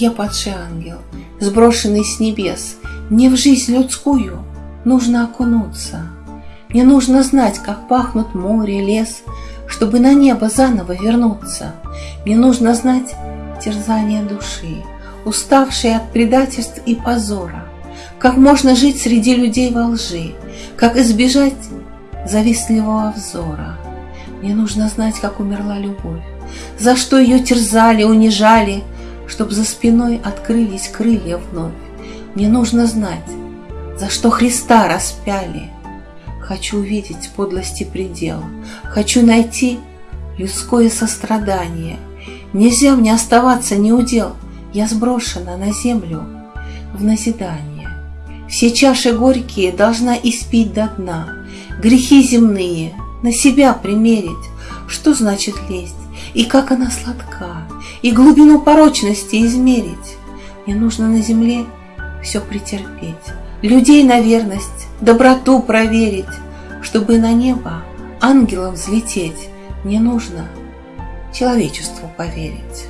Я падший ангел, сброшенный с небес. Мне в жизнь людскую нужно окунуться. Мне нужно знать, как пахнут море, лес, чтобы на небо заново вернуться. Мне нужно знать терзание души, уставшие от предательств и позора, как можно жить среди людей во лжи, как избежать завистливого взора. Мне нужно знать, как умерла любовь, за что ее терзали, унижали, чтоб за спиной открылись крылья вновь. Мне нужно знать, за что Христа распяли. Хочу увидеть подлости предела, хочу найти людское сострадание. Нельзя мне оставаться неудел, я сброшена на землю в назидание. Все чаши горькие должна испить до дна, грехи земные на себя примерить. Что значит лесть? И как она сладка, и глубину порочности измерить. Мне нужно на земле все претерпеть, людей на верность, доброту проверить, чтобы на небо ангелом взлететь. Мне нужно человечеству поверить.